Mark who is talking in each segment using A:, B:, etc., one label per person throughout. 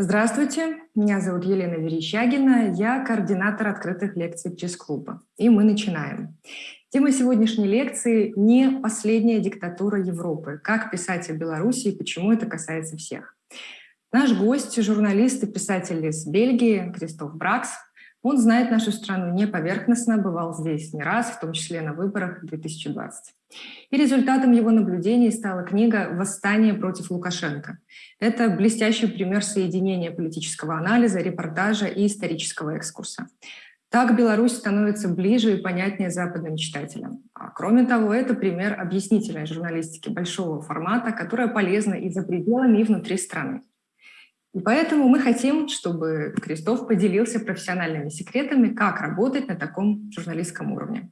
A: Здравствуйте, меня зовут Елена Верещагина, я координатор открытых лекций ЧИС-клуба. И мы начинаем. Тема сегодняшней лекции «Не последняя диктатура Европы. Как писать о Беларуси и почему это касается всех». Наш гость – журналист и писатель из Бельгии Кристоф Бракс. Он знает нашу страну не поверхностно, бывал здесь не раз, в том числе на выборах 2020. И результатом его наблюдений стала книга «Восстание против Лукашенко». Это блестящий пример соединения политического анализа, репортажа и исторического экскурса. Так Беларусь становится ближе и понятнее западным читателям. А кроме того, это пример объяснительной журналистики большого формата, которая полезна и за пределами, и внутри страны. И поэтому мы хотим, чтобы Крестов поделился профессиональными секретами, как работать на таком журналистском уровне.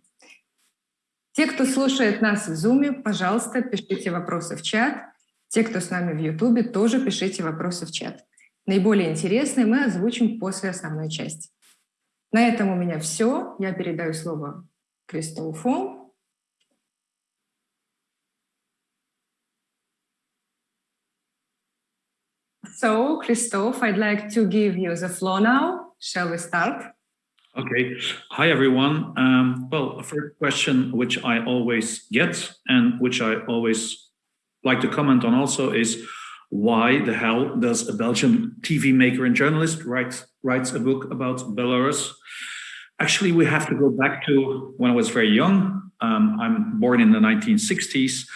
A: Те, кто слушает нас в Zoom, пожалуйста, пишите вопросы в чат. Те, кто с нами в YouTube, тоже пишите вопросы в чат. Наиболее интересные мы озвучим после основной части. На этом у меня все. Я передаю слово Кристофу. So, Christoph, I'd like to give you the floor now. Shall we start?
B: Okay. Hi, everyone. Um, well, a first question which I always get and which I always like to comment on also is why the hell does a Belgian TV maker and journalist write writes a book about Belarus? Actually, we have to go back to when I was very young. Um, I'm born in the 1960s,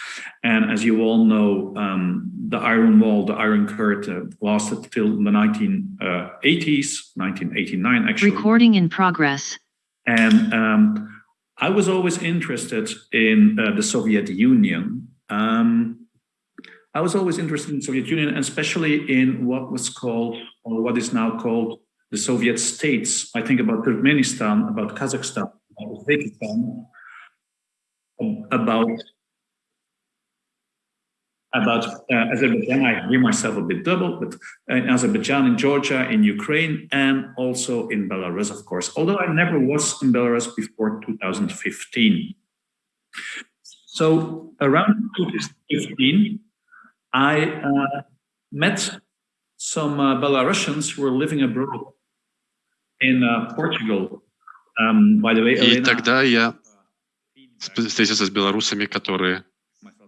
B: and as you all know, um, the Iron Wall, the Iron Curtain, lasted till the 1980s, 1989 actually.
C: Recording in progress.
B: And um, I was always interested in uh, the Soviet Union. Um, I was always interested in the Soviet Union, and especially in what was called, or what is now called, the Soviet states. I think about Turkmenistan, about Kazakhstan, about Uzbekistan, about about uh, Azerbaijan. I hear myself a bit double, but in Azerbaijan, in Georgia, in Ukraine, and also in Belarus, of course. Although I never was in Belarus before 2015. So around 2015, I uh, met some uh, Belarusians who were living abroad in uh, Portugal. Um, by the way,
D: И Elena, тогда я встретился с белорусами, которые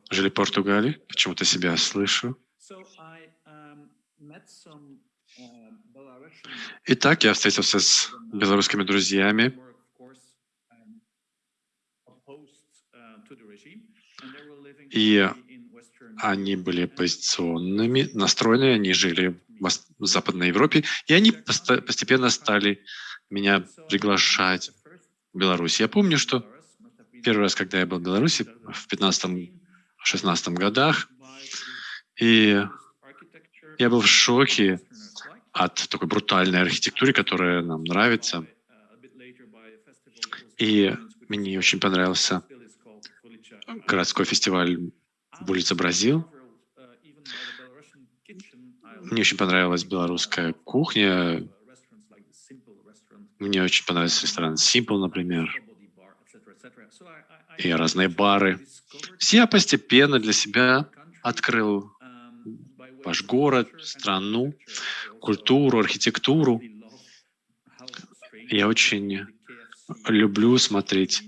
D: жили в Португалии. Почему-то себя слышу. Итак, я встретился с белорусскими друзьями. И они были оппозиционными, настроены, они жили в Западной Европе, и они постепенно стали меня приглашать в Беларусь. Я помню, что первый раз, когда я был в Беларуси в 15-16 годах, и я был в шоке от такой брутальной архитектуры, которая нам нравится. И мне очень понравился городской фестиваль в улице Бразил. Мне очень понравилась белорусская кухня. Мне очень понравился ресторан Simple, например и разные бары. Все постепенно для себя открыл ваш город, страну, культуру, архитектуру. Я очень люблю смотреть,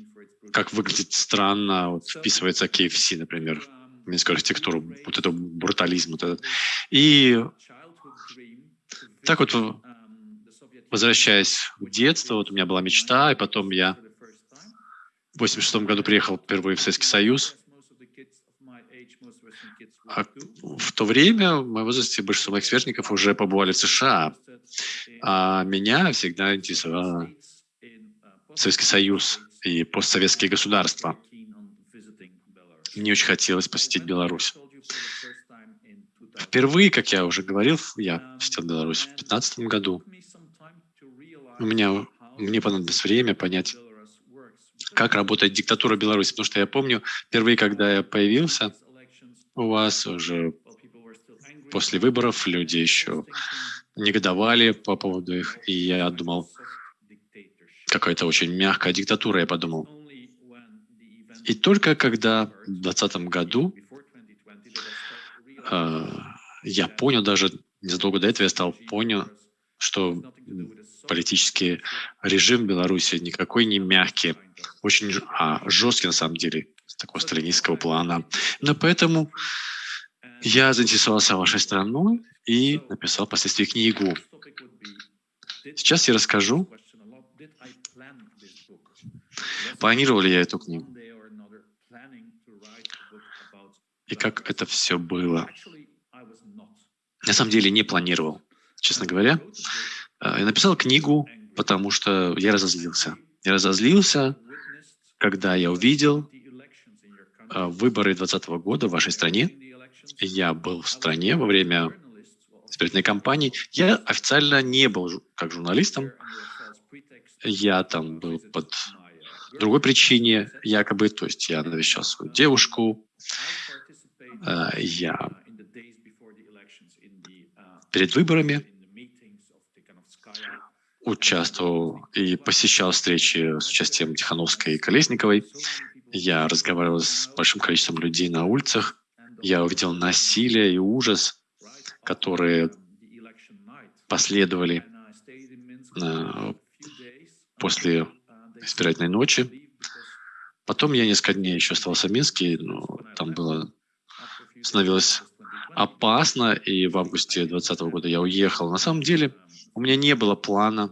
D: как выглядит странно, вот вписывается KFC, например, в минскую архитектуру, вот это брутализм. Вот этот. И так вот, возвращаясь в детство, вот у меня была мечта, и потом я в 86 году приехал впервые в Советский Союз. А в то время, в моем возрасте, большинство моих сверстников уже побывали в США. А меня всегда интересовал Советский Союз и постсоветские государства. Мне очень хотелось посетить Беларусь. Впервые, как я уже говорил, я посетил Беларусь в 2015 году. У меня, мне понадобилось время понять, как работает диктатура Беларуси. Потому что я помню, впервые, когда я появился у вас, уже после выборов люди еще негодовали по поводу их, и я думал, какая-то очень мягкая диктатура, я подумал. И только когда в 2020 году э, я понял даже незадолго до этого я стал понял, что политический режим Беларуси никакой не мягкий, очень а, жесткий на самом деле, с такого сталинистского плана. Но поэтому я заинтересовался вашей страной и написал впоследствии книгу. Сейчас я расскажу, планировал ли я эту книгу и как это все было. На самом деле не планировал, честно говоря. Я написал книгу, потому что я разозлился. Я разозлился, когда я увидел а, выборы 2020 года в вашей стране. Я был в стране во время избирательной кампании. Я официально не был как журналистом. Я там был под другой причине, якобы, то есть я навещал свою девушку, а, я перед выборами участвовал и посещал встречи с участием Тихановской и Колесниковой. Я разговаривал с большим количеством людей на улицах. Я увидел насилие и ужас, которые последовали э, после избирательной ночи. Потом я несколько дней еще оставался в Минске, но там было становилось опасно, и в августе 2020 года я уехал. На самом деле у меня не было плана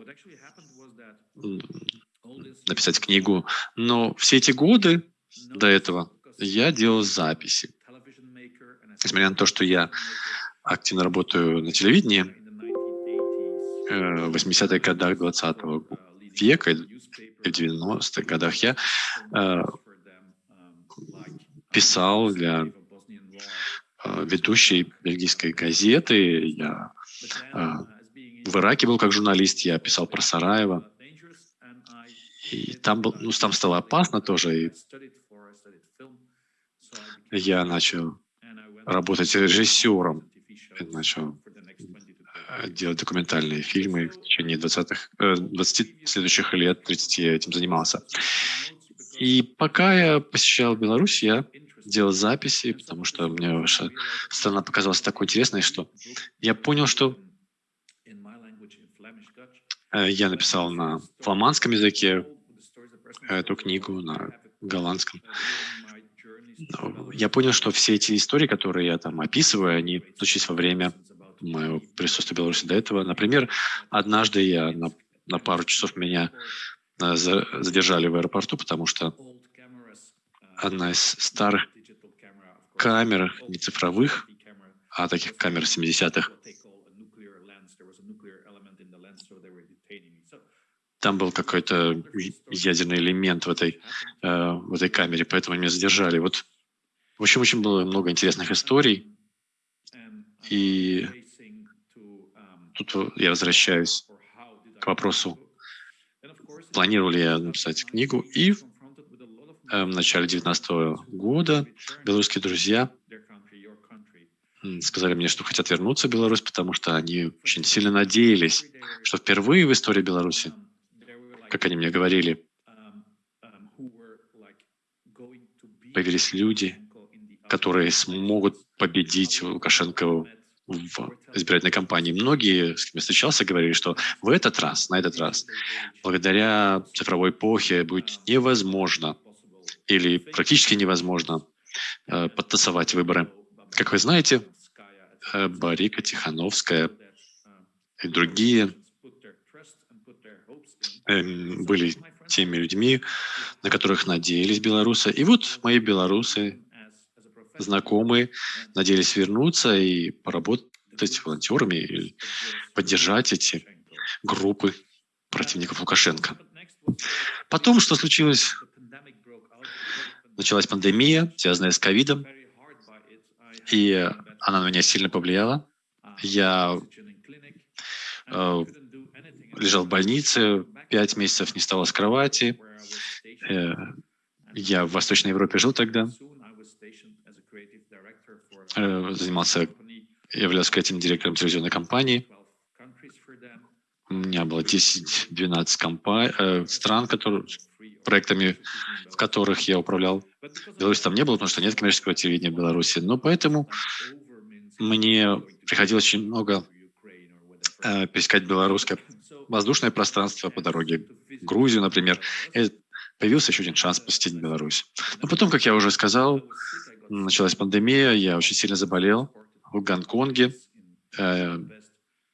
D: написать книгу, но все эти годы до этого я делал записи. Несмотря на то, что я активно работаю на телевидении, э, в 80-х годах 20 века и в 90-х годах я э, писал для э, ведущей бельгийской газеты. Я в Ираке был как журналист, я писал про Сараево. И там, был, ну, там стало опасно тоже. И я начал работать режиссером. Начал э, делать документальные фильмы в течение 20-х, 20 э, следующих лет, 30 я этим занимался. И пока я посещал Беларусь, я делал записи, потому что мне страна показалась такой интересной, что я понял, что я написал на фламандском языке эту книгу, на голландском. Я понял, что все эти истории, которые я там описываю, они случились во время моего присутствия в Беларуси до этого. Например, однажды я на, на пару часов меня э, задержали в аэропорту, потому что одна из старых камер, не цифровых, а таких камер 70-х, там был какой-то ядерный элемент в этой, э, в этой камере, поэтому меня задержали. Вот, в общем, очень было много интересных историй. И тут я возвращаюсь к вопросу, планировал ли я написать книгу. И э, в начале 2019 года белорусские друзья сказали мне, что хотят вернуться в Беларусь, потому что они очень сильно надеялись, что впервые в истории Беларуси как они мне говорили, появились люди, которые смогут победить Лукашенко в избирательной кампании. Многие, с кем я встречался, говорили, что в этот раз, на этот раз, благодаря цифровой эпохе будет невозможно или практически невозможно э, подтасовать выборы. Как вы знаете, э, Барика Тихановская и другие были теми людьми, на которых надеялись белорусы. И вот мои белорусы, знакомые, надеялись вернуться и поработать волонтерами, или поддержать эти группы противников Лукашенко. Потом, что случилось? Началась пандемия, связанная с ковидом, и она на меня сильно повлияла. Я э, лежал в больнице, пять месяцев не вставал с кровати. Э, я в Восточной Европе жил тогда. Э, занимался, являлся креативным директором телевизионной компании. У меня было 10-12 компа- э, стран, которые, проектами, в которых я управлял. Беларусь там не было, потому что нет коммерческого телевидения в Беларуси. Но поэтому мне приходилось очень много э, пересекать белорусское воздушное пространство по дороге в Грузию, например. И появился еще один шанс посетить Беларусь. Но потом, как я уже сказал, началась пандемия, я очень сильно заболел в Гонконге. Э,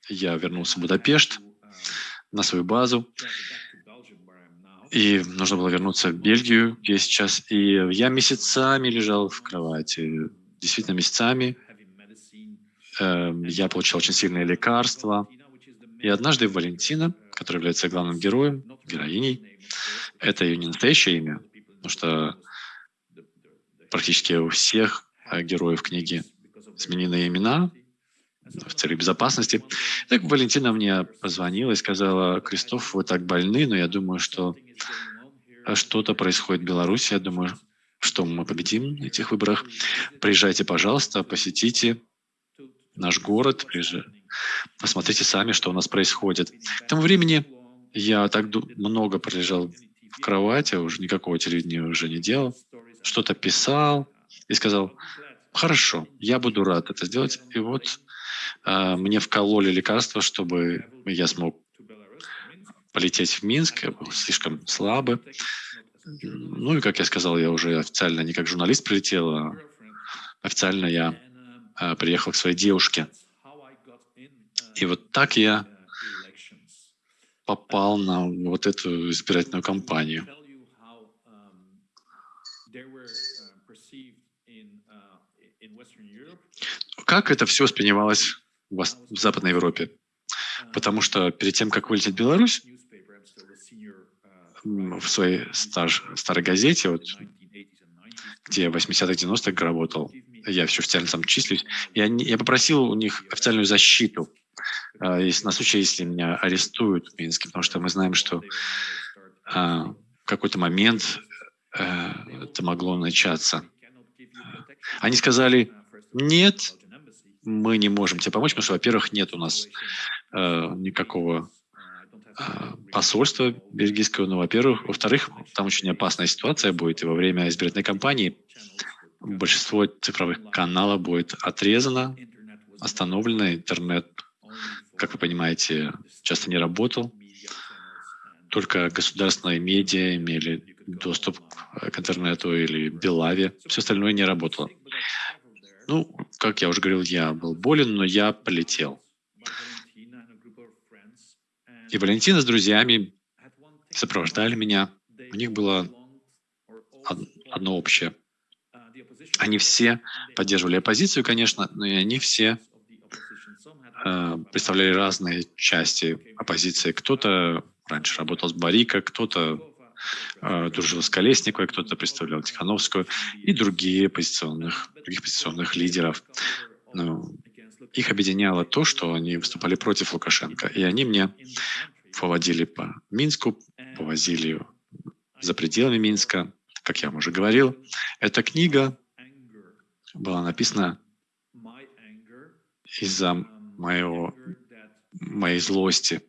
D: я вернулся в Будапешт на свою базу. И нужно было вернуться в Бельгию, где я сейчас. И я месяцами лежал в кровати. Действительно, месяцами. Эм, я получал очень сильные лекарства. И однажды Валентина, которая является главным героем, героиней, это ее не настоящее имя, потому что практически у всех героев книги сменены имена в целях безопасности. Так Валентина мне позвонила и сказала, Кристоф, вы так больны, но я думаю, что что-то происходит в Беларуси. Я думаю, что мы победим на этих выборах. Приезжайте, пожалуйста, посетите наш город, посмотрите сами, что у нас происходит. К тому времени я так много пролежал в кровати, уже никакого телевидения уже не делал, что-то писал и сказал, хорошо, я буду рад это сделать. И вот э, мне вкололи лекарства, чтобы я смог полететь в Минск, я был слишком слабый. Ну и, как я сказал, я уже официально не как журналист прилетел, а официально я а, приехал к своей девушке. И вот так я попал на вот эту избирательную кампанию. Как это все воспринималось в Западной Европе? Потому что перед тем, как вылететь в Беларусь, в своей стаж, старой газете, вот, где в 80-х, 90-х работал, я все официально там числюсь, я, я попросил у них официальную защиту если, на случай, если меня арестуют в Минске, потому что мы знаем, что э, в какой-то момент э, это могло начаться. Они сказали, нет, мы не можем тебе помочь, потому что, во-первых, нет у нас э, никакого а, посольства бельгийского, ну, во-первых. Во-вторых, там очень опасная ситуация будет, и во время избирательной кампании большинство цифровых каналов будет отрезано, остановлено, интернет, как вы понимаете, часто не работал. Только государственные медиа имели доступ к интернету или Белаве. Все остальное не работало. Ну, как я уже говорил, я был болен, но я полетел. И Валентина с друзьями сопровождали меня. У них было одно общее. Они все поддерживали оппозицию, конечно, но и они все представляли разные части оппозиции. Кто-то раньше работал с Барика, кто-то э, дружил с Колесниковой, кто-то представлял Тихановскую и другие оппозиционных, других оппозиционных лидеров. Ну, их объединяло то, что они выступали против Лукашенко. И они мне поводили по Минску, повозили за пределами Минска, как я вам уже говорил. Эта книга была написана из-за моего, моей злости.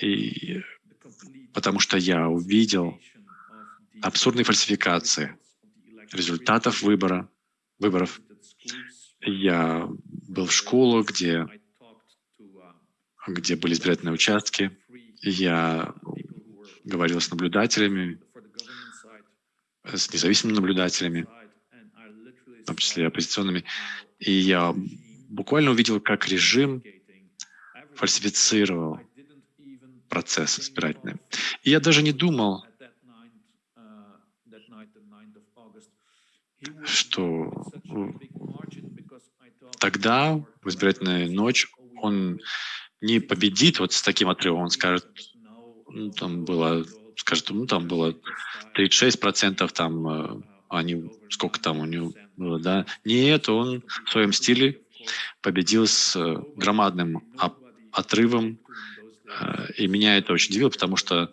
D: И потому что я увидел абсурдные фальсификации результатов выбора, выборов я был в школу, где, где были избирательные участки. Я говорил с наблюдателями, с независимыми наблюдателями, в том числе оппозиционными. И я буквально увидел, как режим фальсифицировал процесс избирательный. И я даже не думал, что тогда, в избирательную ночь, он не победит вот с таким отрывом, он скажет, ну, там было, скажет, ну, там было 36 процентов, там, э, они, сколько там у него было, да. Нет, он в своем стиле победил с э, громадным отрывом, э, и меня это очень удивило, потому что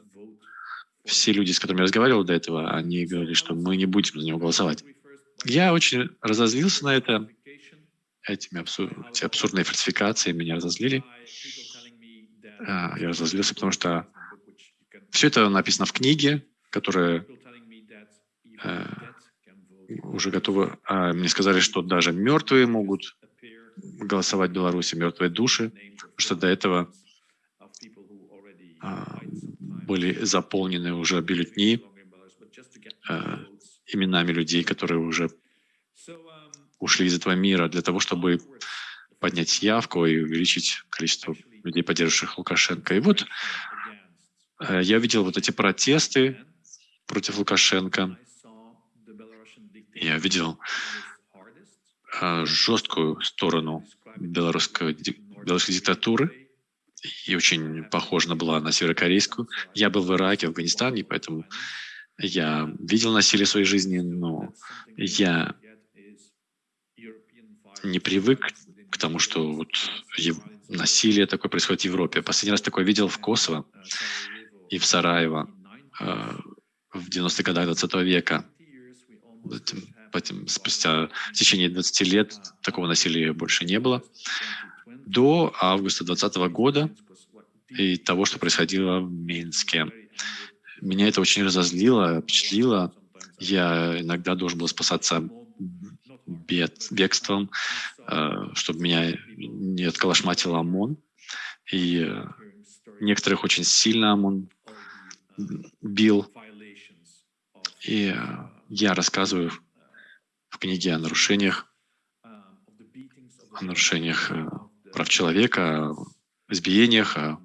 D: все люди, с которыми я разговаривал до этого, они говорили, что мы не будем за него голосовать. Я очень разозлился на это, этими абсур... эти абсурдные фальсификации меня разозлили. А, я разозлился, потому что все это написано в книге, которая э, уже готова. А мне сказали, что даже мертвые могут голосовать в Беларуси мертвые души, что до этого а, были заполнены уже бюллетни а, именами людей, которые уже ушли из этого мира для того, чтобы поднять явку и увеличить количество людей, поддерживающих Лукашенко. И вот э, я видел вот эти протесты против Лукашенко. Я видел жесткую сторону белорусской, белорусской диктатуры, и очень похожа была на северокорейскую. Я был в Ираке, в Афганистане, поэтому я видел насилие в своей жизни, но я не привык к тому, что вот насилие такое происходит в Европе. Последний раз такое видел в Косово и в Сараево э, в 90-х годах 20 века. Потом, спустя в течение 20 лет такого насилия больше не было. До августа 2020 года и того, что происходило в Минске. Меня это очень разозлило, впечатлило. Я иногда должен был спасаться бед, бегством, э, чтобы меня не отколошматил ОМОН. И э, некоторых очень сильно ОМОН бил. И э, я рассказываю в книге о нарушениях, о нарушениях прав человека, о избиениях, о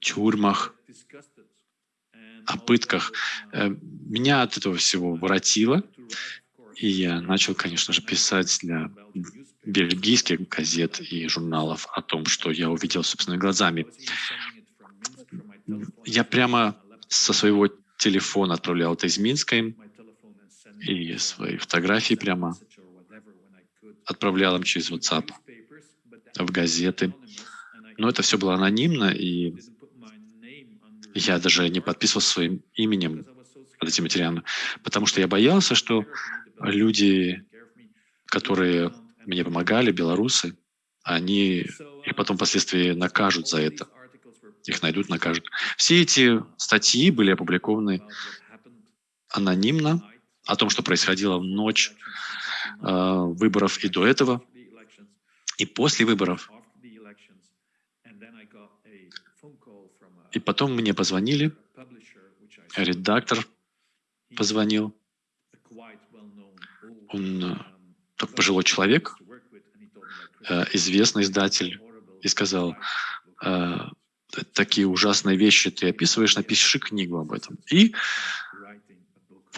D: тюрьмах, о пытках. Меня от этого всего воротило, и я начал, конечно же, писать для бельгийских газет и журналов о том, что я увидел собственными глазами. Я прямо со своего телефона отправлял это из Минска им, и свои фотографии прямо отправлял им через WhatsApp в газеты. Но это все было анонимно, и я даже не подписывался своим именем под этим материалом, потому что я боялся, что люди, которые мне помогали, белорусы, они их потом впоследствии накажут за это. Их найдут, накажут. Все эти статьи были опубликованы анонимно о том, что происходило в ночь э, выборов и до этого, и после выборов. И потом мне позвонили, редактор позвонил, он э, так пожилой человек, э, известный издатель, и сказал, «Э, такие ужасные вещи ты описываешь, напиши книгу об этом. И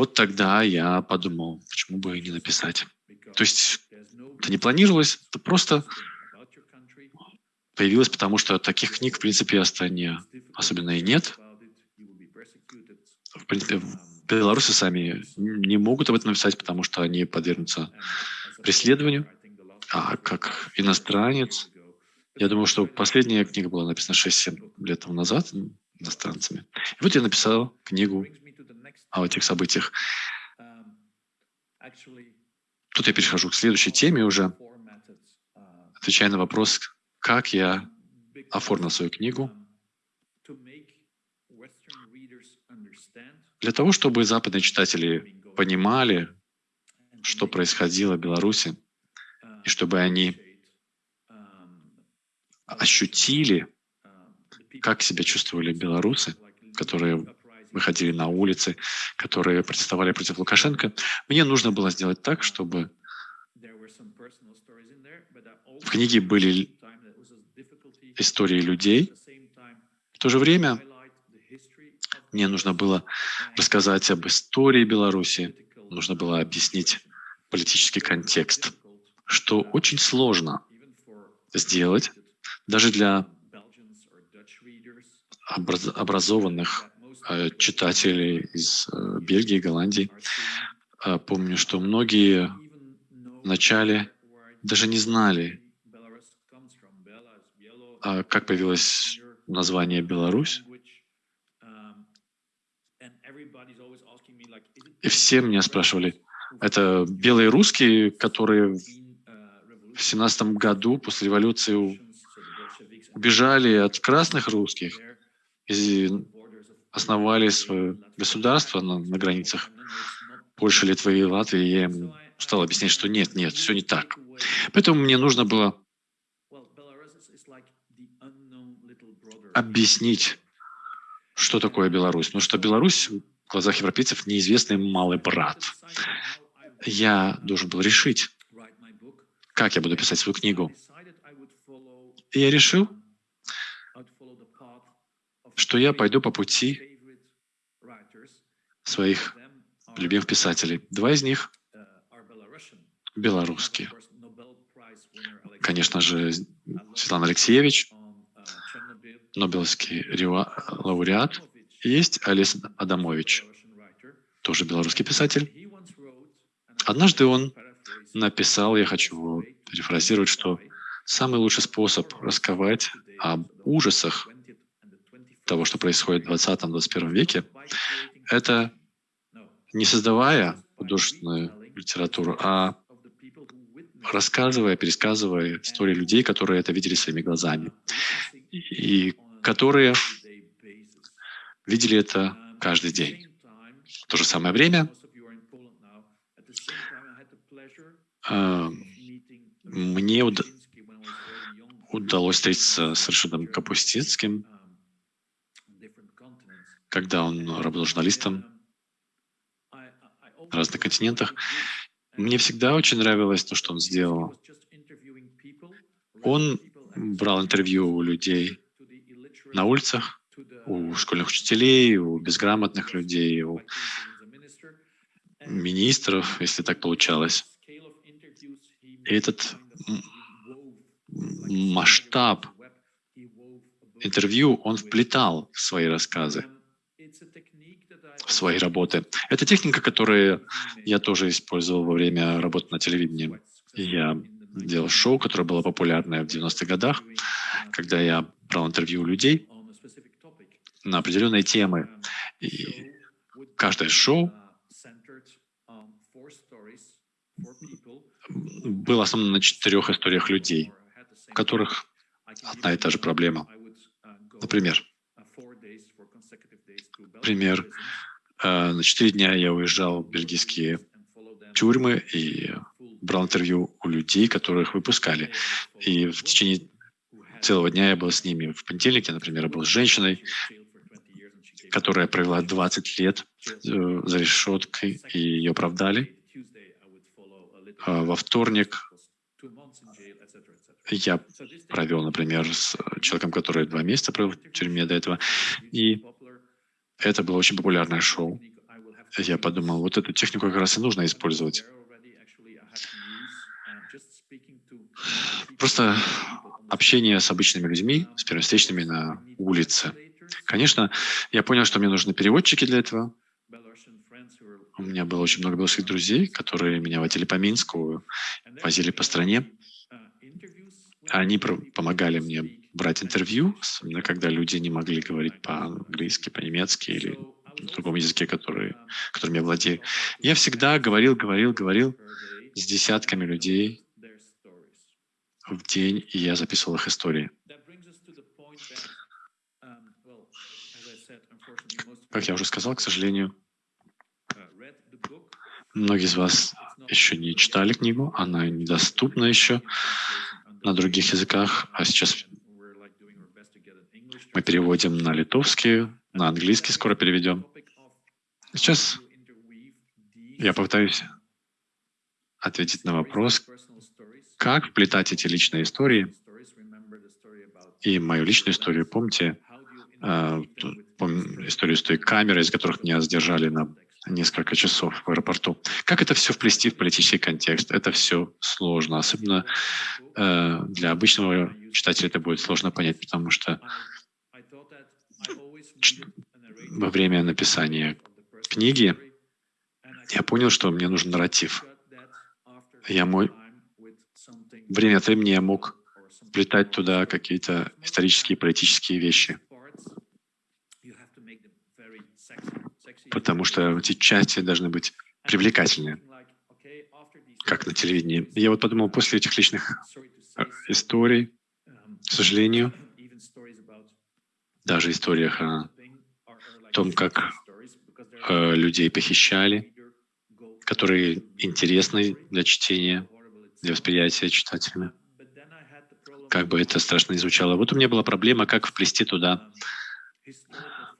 D: вот тогда я подумал, почему бы и не написать. То есть это не планировалось, это просто появилось, потому что таких книг, в принципе, в стране особенно и нет. В принципе, белорусы сами не могут об этом написать, потому что они подвергнутся преследованию. А как иностранец, я думаю, что последняя книга была написана 6-7 лет назад иностранцами. И вот я написал книгу о этих событиях. Тут я перехожу к следующей теме уже, отвечая на вопрос, как я оформил свою книгу Для того, чтобы западные читатели понимали, что происходило в Беларуси, и чтобы они ощутили, как себя чувствовали белорусы, которые выходили на улицы, которые протестовали против Лукашенко, мне нужно было сделать так, чтобы в книге были истории людей, в то же время мне нужно было рассказать об истории Беларуси, нужно было объяснить политический контекст, что очень сложно сделать даже для образованных э, читателей из э, Бельгии, Голландии. Э, помню, что многие вначале даже не знали, а как появилось название Беларусь, И все меня спрашивали, это белые русские, которые в семнадцатом году после революции убежали от красных русских и основали свое государство на, на границах Польши, Литвы и Латвии. Я им стал объяснять, что нет, нет, все не так. Поэтому мне нужно было объяснить, что такое Беларусь. Потому что Беларусь в глазах европейцев неизвестный малый брат. Я должен был решить, как я буду писать свою книгу. И я решил, что я пойду по пути своих любимых писателей. Два из них белорусские. Конечно же, Светлана Алексеевич, Нобелевский лауреат. Есть Олес Адамович, тоже белорусский писатель. Однажды он написал, я хочу перефразировать, что самый лучший способ рассказать об ужасах того, что происходит в 20-21 веке, это не создавая художественную литературу, а рассказывая, пересказывая истории людей, которые это видели своими глазами, и которые видели это каждый день. В то же самое время э, мне уд удалось встретиться с Рашидом Капустинским, когда он работал журналистом на разных континентах. Мне всегда очень нравилось то, что он сделал. Он брал интервью у людей на улицах, у школьных учителей, у безграмотных людей, у министров, если так получалось. И этот масштаб интервью он вплетал в свои рассказы свои работы. Это техника, которую я тоже использовал во время работы на телевидении. Я делал шоу, которое было популярное в 90-х годах, когда я брал интервью у людей на определенные темы. И каждое шоу было основано на четырех историях людей, у которых одна и та же проблема. Например, пример Э, на четыре дня я уезжал в бельгийские тюрьмы и брал интервью у людей, которых выпускали. И в течение целого дня я был с ними. В понедельник я, например, был с женщиной, которая провела 20 лет э, за решеткой, и ее оправдали. А во вторник я провел, например, с человеком, который два месяца провел в тюрьме до этого. И это было очень популярное шоу. Я подумал, вот эту технику как раз и нужно использовать. Просто общение с обычными людьми, с первостречными на улице. Конечно, я понял, что мне нужны переводчики для этого. У меня было очень много белорусских друзей, которые меня водили по Минску, возили по стране. Они помогали мне брать интервью, особенно когда люди не могли говорить по-английски, по-немецки или на другом языке, который, которым я владею. Я всегда говорил, говорил, говорил с десятками людей в день, и я записывал их истории. Как я уже сказал, к сожалению, многие из вас еще не читали книгу, она недоступна еще на других языках, а сейчас мы переводим на литовский, на английский скоро переведем. Сейчас я попытаюсь ответить на вопрос, как вплетать эти личные истории и мою личную историю. Помните э, историю с той камерой, из которых меня задержали на несколько часов в аэропорту. Как это все вплести в политический контекст? Это все сложно. Особенно э, для обычного читателя это будет сложно понять, потому что во время написания книги я понял, что мне нужен нарратив. Я мой... Время от времени я мог вплетать туда какие-то исторические, политические вещи. Потому что эти части должны быть привлекательны, как на телевидении. Я вот подумал, после этих личных э, историй, к сожалению, даже историях о том, как э, людей похищали, которые интересны для чтения, для восприятия читателями. Как бы это страшно звучало. Вот у меня была проблема, как вплести туда,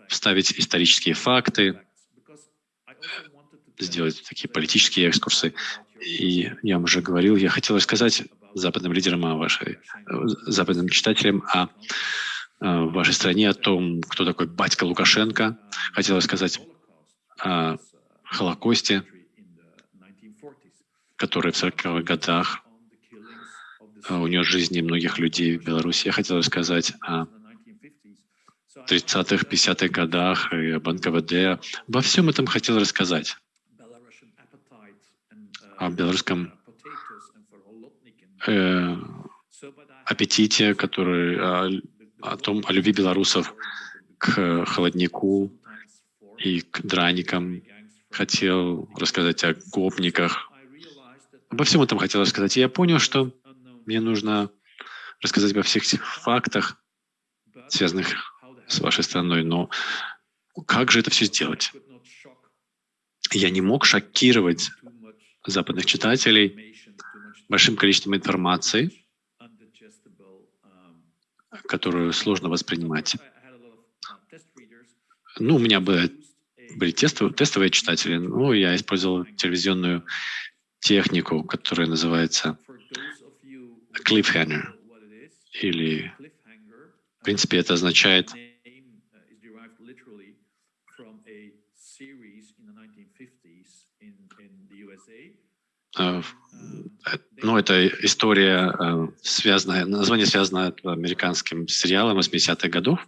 D: вставить исторические факты, сделать такие политические экскурсы. И я вам уже говорил, я хотел рассказать западным лидерам, о вашей, западным читателям о, о вашей стране, о том, кто такой батька Лукашенко. Хотел рассказать о Холокосте, который в 40-х годах унес жизни многих людей в Беларуси. Я хотел рассказать о 30-х, 50-х годах и об НКВД. Во всем этом хотел рассказать. О белорусском э, аппетите, который, о, том, о любви белорусов к холоднику и к драникам. Хотел рассказать о гопниках. Обо всем этом хотел рассказать. И я понял, что мне нужно рассказать обо всех этих фактах, связанных с вашей страной. Но как же это все сделать? Я не мог шокировать западных читателей большим количеством информации, которую сложно воспринимать. Ну, у меня были, были тестовые, тестовые читатели, но я использовал телевизионную технику, которая называется cliffhanger. Или, в принципе, это означает э, ну, это история, э, связанная, название связано с американским сериалом 80-х годов.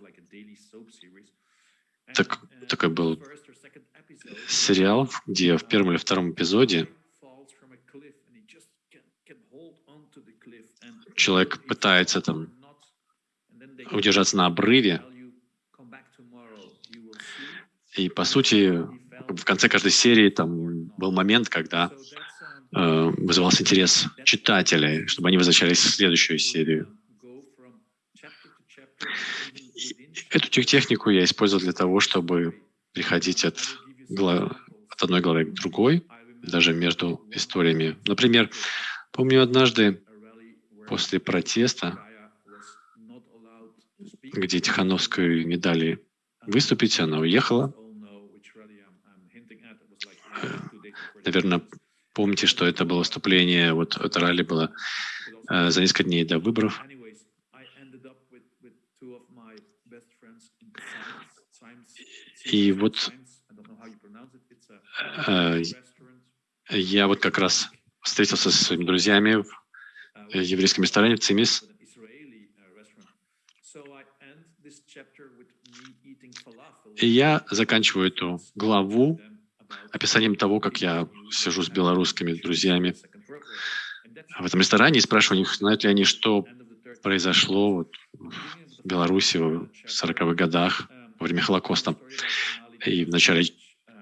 D: Так, такой был сериал, где в первом или втором эпизоде человек пытается там удержаться на обрыве, и по сути в конце каждой серии там был момент, когда вызывался интерес читателей, чтобы они возвращались в следующую серию. Эту технику я использовал для того, чтобы переходить от, от одной главы к другой, даже между историями. Например, помню однажды после протеста, где Тихановскую не дали выступить, она уехала. Э, наверное, помните, что это было выступление, вот это ралли было э, за несколько дней до выборов. И вот э, я вот как раз встретился со своими друзьями в еврейском ресторане в Цимис. И я заканчиваю эту главу описанием того, как я сижу с белорусскими друзьями в этом ресторане и спрашиваю них, знают ли они, что произошло вот в Беларуси в 40-х годах во время Холокоста. И в начале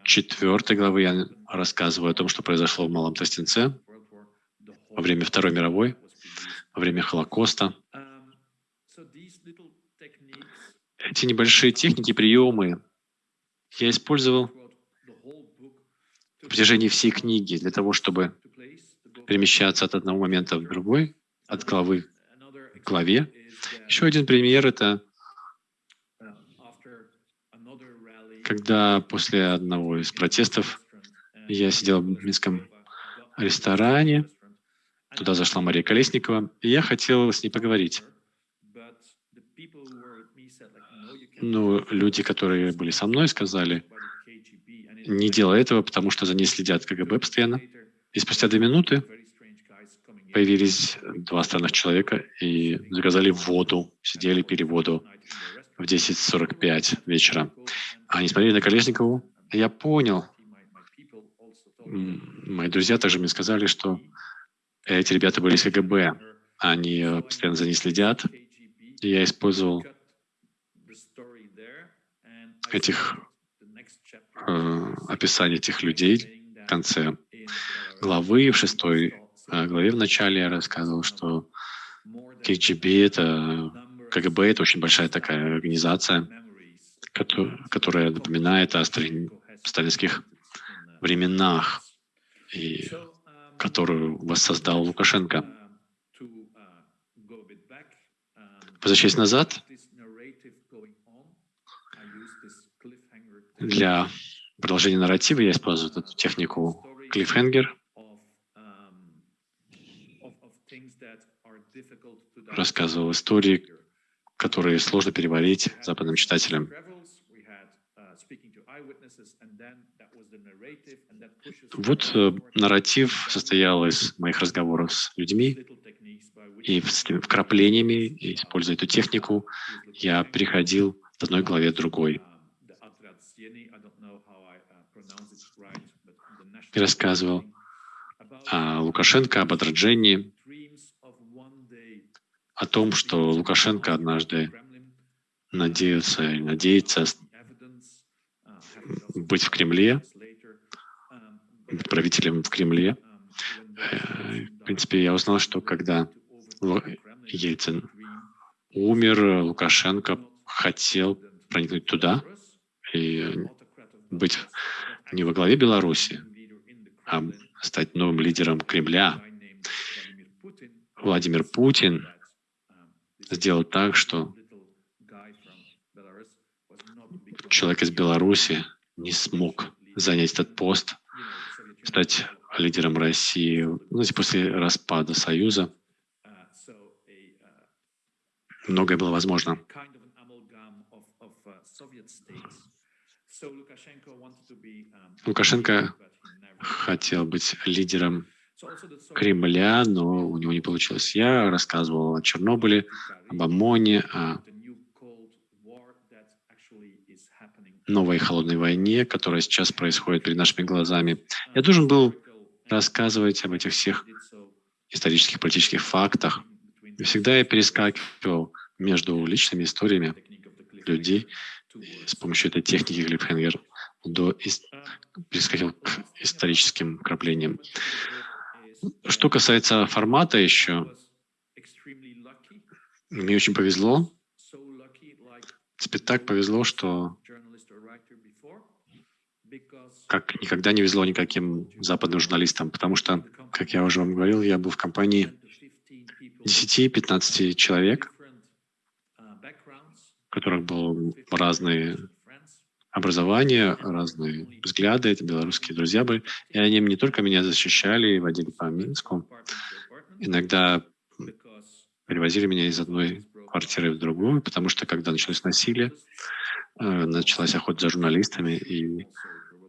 D: четвертой главы я рассказываю о том, что произошло в Малом Тростенце во время Второй мировой во время Холокоста. Эти небольшие техники, приемы я использовал протяжении всей книги для того, чтобы перемещаться от одного момента в другой, от главы к главе. Еще один пример — это когда после одного из протестов я сидел в минском ресторане, Туда зашла Мария Колесникова, и я хотел с ней поговорить. Но люди, которые были со мной, сказали, не делай этого, потому что за ней следят КГБ постоянно. И спустя две минуты появились два странных человека и заказали воду, сидели, пили воду в 10.45 вечера. Они смотрели на Колесникову, я понял, мои друзья также мне сказали, что эти ребята были из КГБ, они э, постоянно за ней следят. И я использовал этих э, описаний этих людей в конце главы, в шестой э, главе в начале я рассказывал, что КГБ — это КГБ — это очень большая такая организация, которая напоминает о сталинских временах. И которую воссоздал Лукашенко. Возвращаясь назад, для продолжения нарратива я использую эту технику клиффхенгер. Рассказывал истории, которые сложно переварить западным читателям. Вот э, нарратив состоял из моих разговоров с людьми и вкраплениями, используя эту технику, я переходил от одной главе к другой. И рассказывал о Лукашенко, об отраджении, о том, что Лукашенко однажды надеется, надеется быть в Кремле, быть правителем в Кремле. Э, в принципе, я узнал, что когда Ельцин умер, Лукашенко хотел проникнуть туда и быть не во главе Беларуси, стать новым лидером Кремля. Владимир Путин сделал так, что человек из Беларуси не смог занять этот пост, стать лидером России знаете, после распада Союза. Многое было возможно. Лукашенко хотел быть лидером Кремля, но у него не получилось. Я рассказывал о Чернобыле, об ОМОНе, о новой холодной войне, которая сейчас происходит перед нашими глазами. Я должен был рассказывать об этих всех исторических, политических фактах. И всегда я перескакивал между личными историями людей с помощью этой техники Глибхенгер до перескакивал к историческим краплениям. Что касается формата еще, мне очень повезло. Тебе так повезло, что как никогда не везло никаким западным журналистам, потому что, как я уже вам говорил, я был в компании 10-15 человек, у которых было разные образования, разные взгляды, это белорусские друзья были, и они не только меня защищали, водили по Минску, иногда перевозили меня из одной квартиры в другую, потому что когда началось насилие, э, началась охота за журналистами, и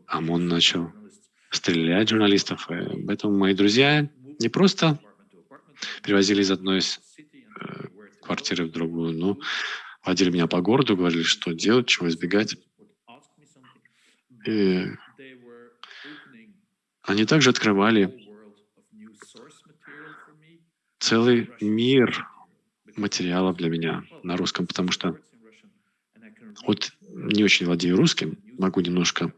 D: ОМОН начал стрелять журналистов. И поэтому мои друзья не просто перевозили из одной э, квартиры в другую, но водили меня по городу, говорили, что делать, чего избегать. И они также открывали целый мир материалов для меня на русском, потому что вот не очень владею русским, могу немножко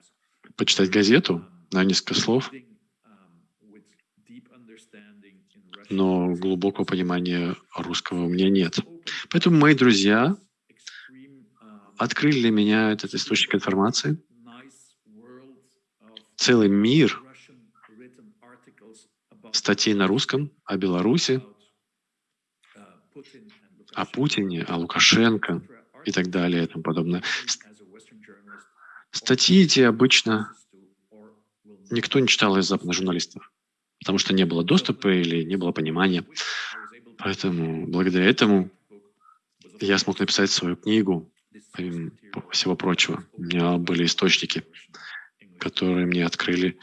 D: почитать газету на несколько слов, но глубокого понимания русского у меня нет. Поэтому мои друзья открыли для меня этот источник информации, целый мир статей на русском о Беларуси, о Путине, о Лукашенко и так далее и тому подобное. Статьи эти обычно никто не читал из западных журналистов, потому что не было доступа или не было понимания. Поэтому благодаря этому я смог написать свою книгу, всего прочего. У меня были источники, которые мне открыли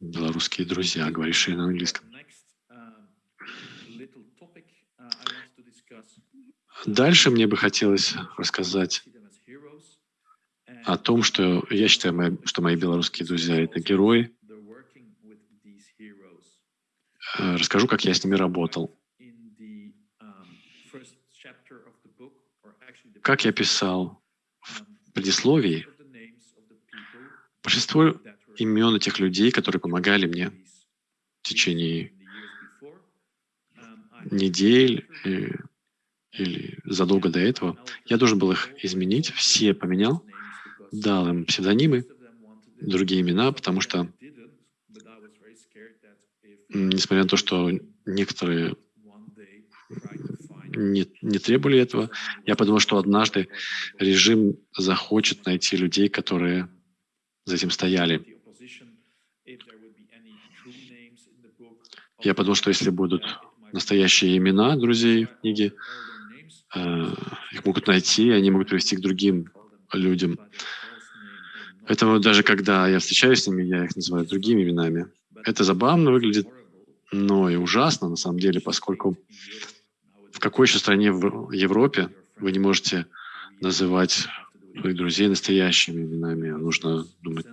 D: белорусские друзья, говорившие на английском. Дальше мне бы хотелось рассказать о том, что я считаю, что мои белорусские друзья — это герои. Расскажу, как я с ними работал. Как я писал в предисловии, большинство имен этих людей, которые помогали мне в течение недель э, или задолго до этого, я должен был их изменить, все поменял, дал им псевдонимы, другие имена, потому что несмотря на то, что некоторые не, не требовали этого, я подумал, что однажды режим захочет найти людей, которые за этим стояли. Я подумал, что если будут настоящие имена друзей в книге, э, их могут найти, они могут привести к другим людям. Поэтому даже когда я встречаюсь с ними, я их называю другими именами. Это забавно выглядит, но и ужасно на самом деле, поскольку какой еще стране в Европе вы не можете называть своих друзей настоящими именами. Нужно думать,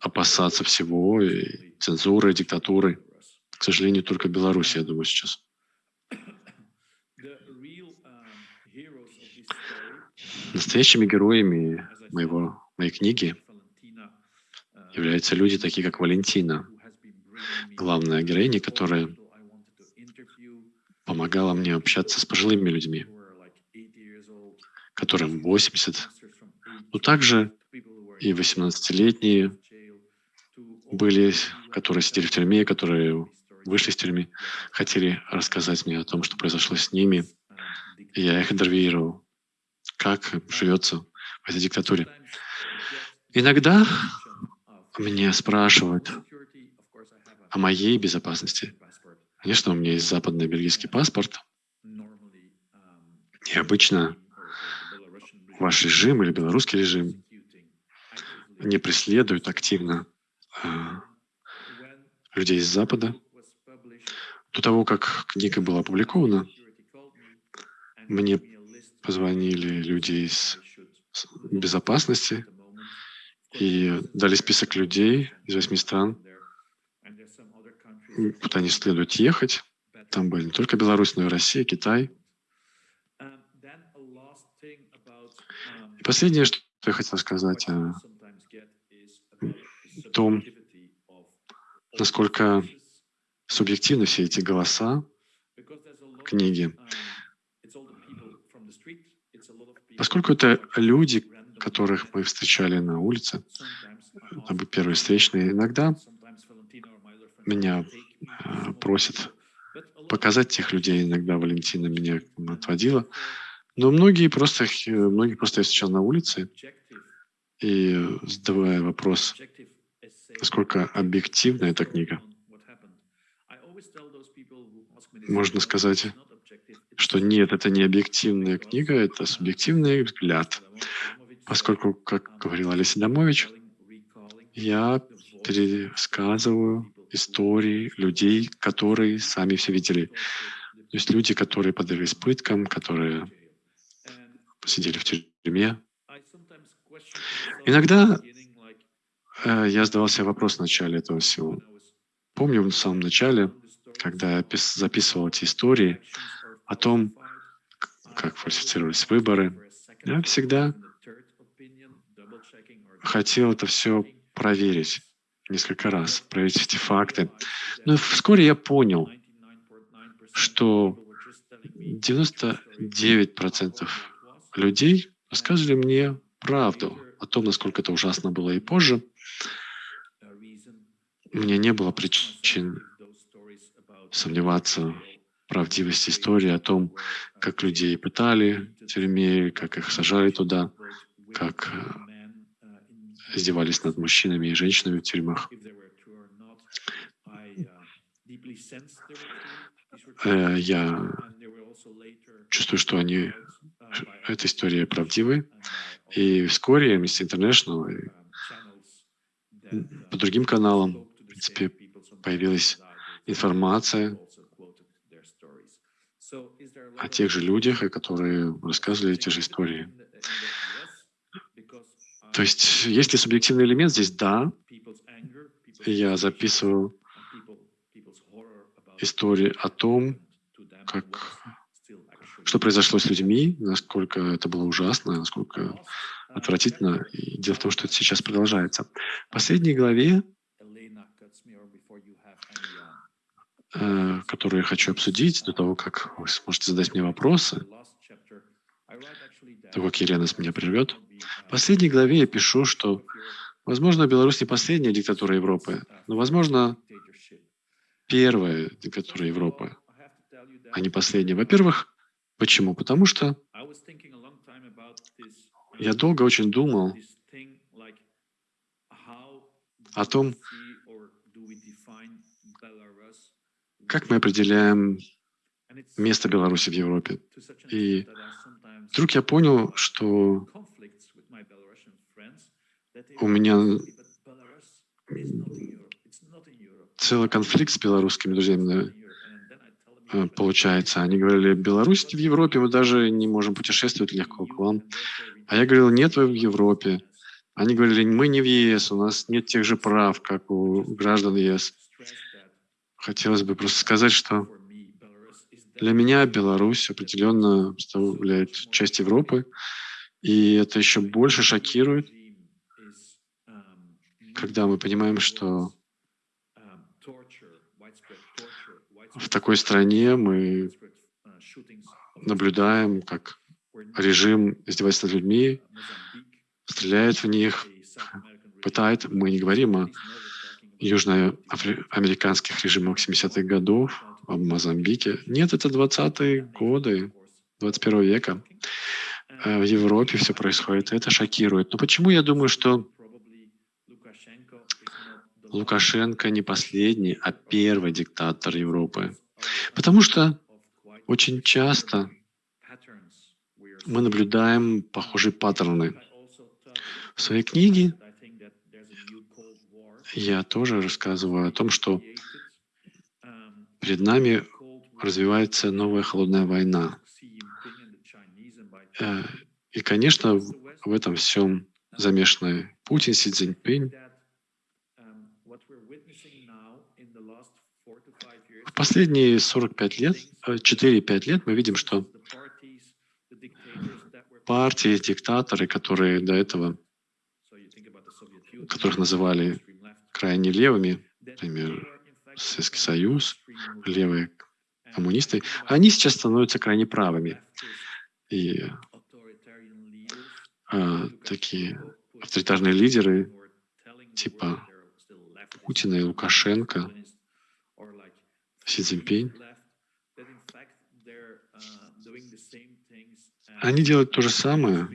D: опасаться всего, и цензуры, и диктатуры. К сожалению, только Беларусь, я думаю, сейчас. Настоящими героями моего, моей книги являются люди, такие как Валентина, главная героиня, которая помогала мне общаться с пожилыми людьми, которым 80, но также и 18-летние были, которые сидели в тюрьме, которые вышли из тюрьмы, хотели рассказать мне о том, что произошло с ними. Я их интервьюировал, как живется в этой диктатуре. Иногда меня спрашивают о моей безопасности. Конечно, у меня есть западный бельгийский паспорт. И обычно ваш режим или белорусский режим не преследуют активно а, людей из Запада. До того, как книга была опубликована, мне позвонили люди из безопасности и дали список людей из восьми стран, куда не следует ехать. Там были не только Беларусь, но и Россия, Китай. И последнее, что я хотел сказать о том, насколько субъективны все эти голоса книги. Поскольку это люди, которых мы встречали на улице, первые встречные, иногда меня э, просят показать тех людей. Иногда Валентина меня отводила. Но многие просто, многие просто я встречал на улице, и задавая вопрос, насколько объективна эта книга, можно сказать, что нет, это не объективная книга, это субъективный взгляд. Поскольку, как говорил Олеся Домович, я пересказываю истории людей, которые сами все видели. То есть люди, которые подверглись пыткам, которые сидели в тюрьме. Иногда э, я задавал себе вопрос в начале этого всего. Помню в самом начале, когда я записывал эти истории о том, как фальсифицировались выборы, я всегда хотел это все проверить несколько раз, проверить эти факты. Но вскоре я понял, что 99% людей рассказывали мне правду о том, насколько это ужасно было и позже. Меня не было причин сомневаться в правдивости истории о том, как людей пытали в тюрьме, как их сажали туда, как издевались над мужчинами и женщинами в тюрьмах. Э, я чувствую, что они, эта история правдивы. И вскоре Amnesty International по другим каналам, в принципе, появилась информация о тех же людях, которые рассказывали эти же истории. То есть, есть ли субъективный элемент здесь? Да. Я записываю истории о том, как, что произошло с людьми, насколько это было ужасно, насколько отвратительно. И дело в том, что это сейчас продолжается. В последней главе, э, которую я хочу обсудить до того, как вы сможете задать мне вопросы, того, как Елена с меня прервет, в последней главе я пишу, что, возможно, Беларусь не последняя диктатура Европы, но, возможно, первая диктатура Европы, а не последняя. Во-первых, почему? Потому что я долго очень думал о том, как мы определяем место Беларуси в Европе. И вдруг я понял, что у меня целый конфликт с белорусскими друзьями э, получается. Они говорили, Беларусь в Европе, мы даже не можем путешествовать легко к вам. А я говорил, нет, вы в Европе. Они говорили, мы не в ЕС, у нас нет тех же прав, как у граждан ЕС. Хотелось бы просто сказать, что для меня Беларусь определенно представляет часть Европы, и это еще больше шокирует, когда мы понимаем, что в такой стране мы наблюдаем, как режим издевается над людьми, стреляет в них, пытает. Мы не говорим о южноамериканских режимах 70-х годов, о Мозамбике. Нет, это 20-е годы 21 века. Э, в Европе все происходит, это шокирует. Но почему я думаю, что Лукашенко не последний, а первый диктатор Европы? Потому что очень часто мы наблюдаем похожие паттерны. В своей книге я тоже рассказываю о том, что перед нами развивается новая холодная война. Э, и, конечно, в этом всем замешаны Путин, Си Цзиньпинь. В последние 45 лет, 4-5 э, лет мы видим, что партии, диктаторы, которые до этого, которых называли крайне левыми, например, Советский Союз, левые коммунисты, они сейчас становятся крайне правыми. И а, такие авторитарные лидеры типа Путина и Лукашенко, Си Цзиньпинь, они делают то же самое,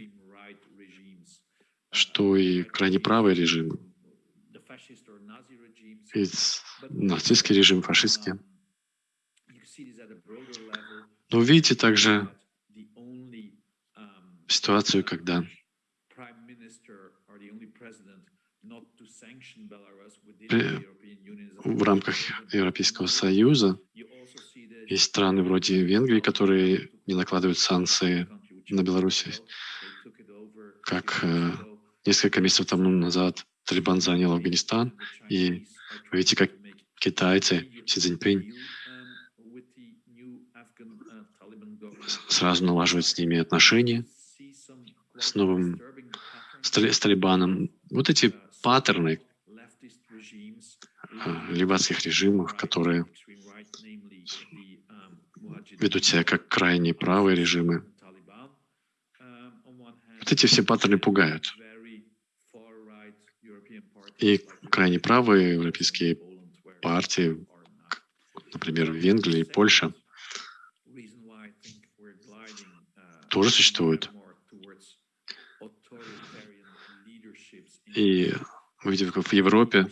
D: что и крайне правые режимы. И нацистский режим, фашистский. Но видите также ситуацию, когда в рамках Европейского Союза. Есть страны вроде Венгрии, которые не накладывают санкции на Беларусь, как э, несколько месяцев тому назад Талибан занял Афганистан, и вы видите, как китайцы, Си Цзиньпинь, сразу налаживают с ними отношения, с новым, с, с Талибаном. Вот эти паттерны э, либатских режимов, которые ведут себя как крайне правые режимы, вот эти все паттерны пугают. И крайне правые европейские партии, например, в Венгрии и Польше, тоже существуют. И видим, как в Европе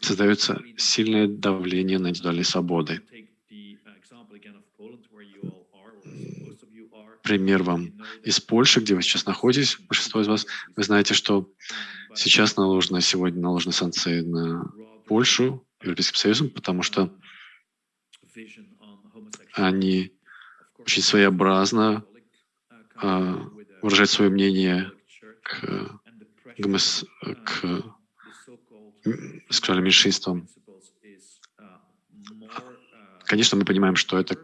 D: создается сильное давление на индивидуальные свободы. Пример вам из Польши, где вы сейчас находитесь, большинство из вас, вы знаете, что сейчас наложены, сегодня наложены санкции на Польшу Европейским Союзом, потому что они очень своеобразно э, выражают свое мнение к, гомос, к сексуальным меньшинствам. Конечно, мы понимаем, что это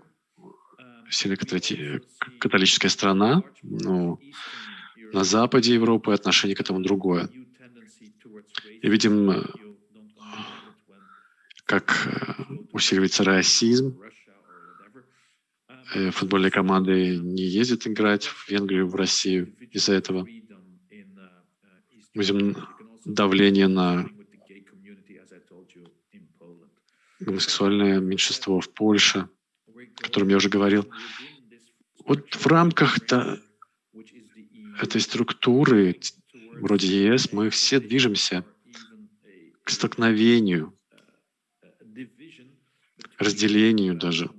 D: сильно католическая страна, но на западе Европы отношение к этому другое. И видим, как э, усиливается расизм. Э, футбольные команды не ездят играть в Венгрию, в Россию из-за этого. Видим давление на гомосексуальное меньшинство в Польше, о котором я уже говорил. Вот в рамках этой структуры, вроде ЕС, мы все движемся к столкновению, разделению даже,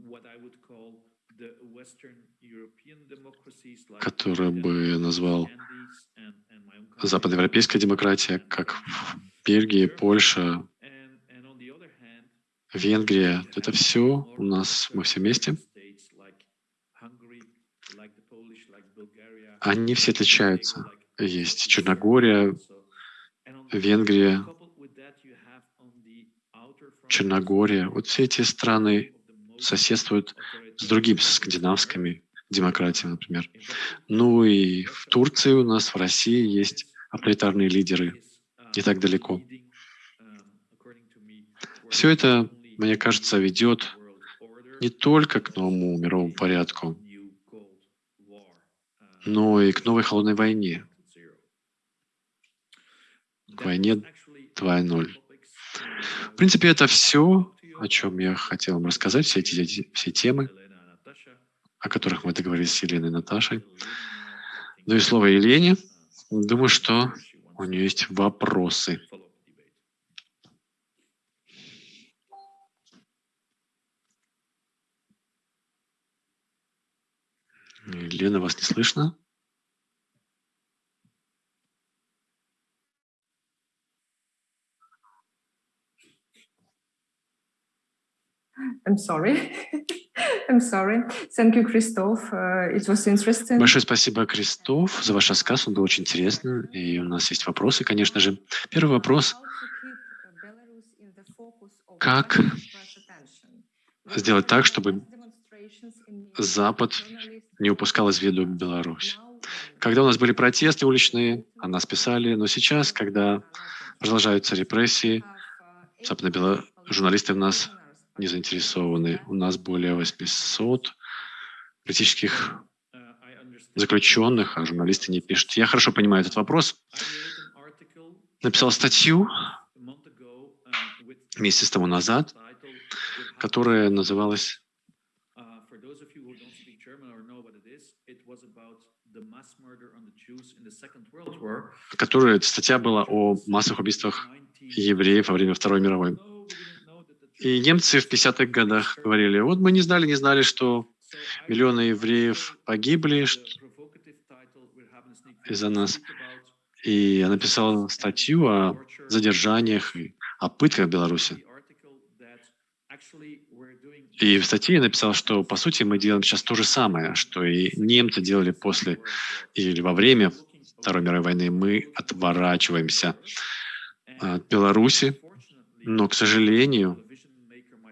D: которое бы я назвал западноевропейская демократия, как в Польша, Венгрия. Это все у нас, мы все вместе. Они все отличаются. Есть Черногория, Венгрия, Черногория. Вот все эти страны соседствуют с другими, с скандинавскими демократиями, например. Ну и в Турции у нас, в России есть авторитарные лидеры не так далеко. Все это, мне кажется, ведет не только к новому мировому порядку, но и к новой холодной войне, к войне 2.0. В принципе, это все, о чем я хотел вам рассказать, все эти все темы, о которых мы договорились с Еленой и Наташей. Ну и слово Елене. Думаю, что у нее есть вопросы. Лена, вас не слышно?
A: I'm sorry. I'm sorry. Thank you, Christoph. Uh, it was interesting.
D: Большое спасибо, Кристоф, за ваш рассказ. Он был очень интересный. И у нас есть вопросы, конечно же. Первый вопрос. Как сделать так, чтобы Запад не упускал из виду Беларусь? Когда у нас были протесты уличные, о нас писали, но сейчас, когда продолжаются репрессии, журналисты в нас не заинтересованы. У нас более 800 политических заключенных, а журналисты не пишут. Я хорошо понимаю этот вопрос. Написал статью месяц тому назад, которая называлась которая статья была о массовых убийствах евреев во время Второй мировой. И немцы в 50-х годах говорили, вот мы не знали, не знали, что миллионы евреев погибли из-за нас. И я написал статью о задержаниях о пытках в Беларуси. И в статье я написал, что, по сути, мы делаем сейчас то же самое, что и немцы делали после или во время Второй мировой войны. Мы отворачиваемся от Беларуси, но, к сожалению,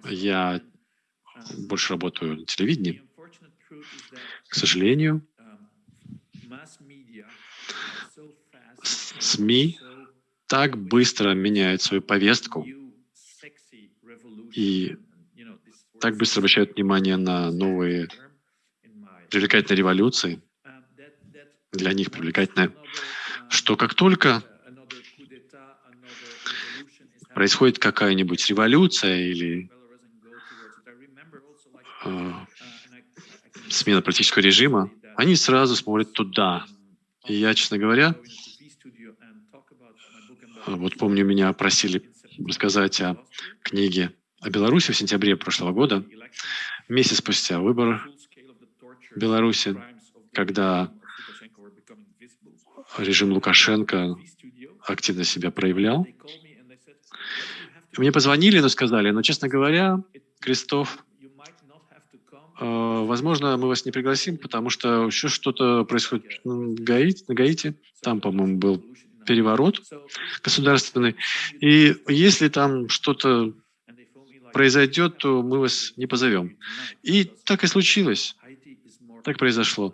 D: я больше работаю на телевидении. К сожалению, СМИ так быстро меняют свою повестку и так быстро обращают внимание на новые привлекательные революции, для них привлекательные, что как только происходит какая-нибудь революция или э, смена политического режима, они сразу смотрят туда. И я, честно говоря, вот помню, меня просили рассказать о книге о Беларуси в сентябре прошлого года, месяц спустя выбор Беларуси, когда режим Лукашенко активно себя проявлял. Мне позвонили, но сказали, но, честно говоря, Крестов, э, возможно, мы вас не пригласим, потому что еще что-то происходит на Гаити, на Гаити. Там, по-моему, был переворот государственный. И если там что-то произойдет, то мы вас не позовем. И так и случилось. Так произошло.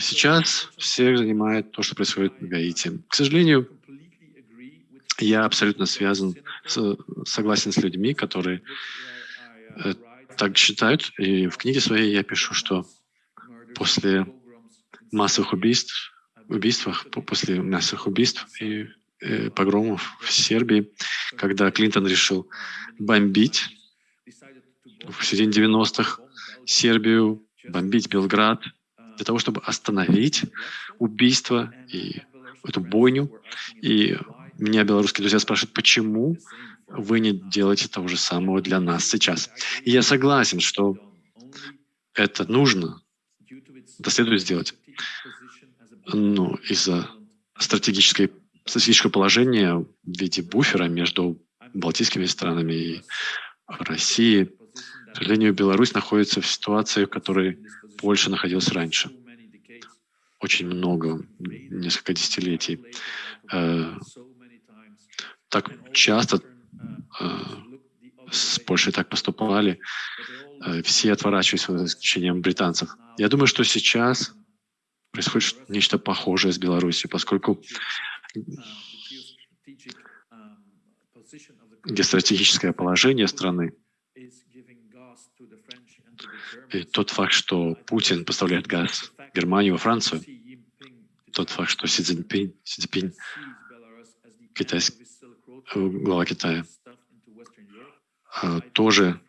D: Сейчас всех занимает то, что происходит в Гаити. К сожалению, я абсолютно связан, согласен с людьми, которые э, так считают. И в книге своей я пишу, что после массовых убийств, убийствах, после массовых убийств и э, погромов в Сербии, когда Клинтон решил бомбить в середине 90-х Сербию, бомбить Белград, для того, чтобы остановить убийство и эту бойню. И меня белорусские друзья спрашивают, почему вы не делаете того же самого для нас сейчас. И я согласен, что это нужно, это следует сделать. Но из-за стратегической, стратегического положения в виде буфера между балтийскими странами и Россией, к сожалению, Беларусь находится в ситуации, в которой Польша находилась раньше. Очень много, несколько десятилетий. Так часто э, с Польшей так поступали, э, все отворачивались, за исключением британцев. Я думаю, что сейчас происходит нечто похожее с Беларусью, поскольку где стратегическое положение страны, и тот факт, что Путин поставляет газ в Германию, во Францию, тот факт, что Си Цзиньпинь, Си Цзиньпинь китайский, глава Китая, а, тоже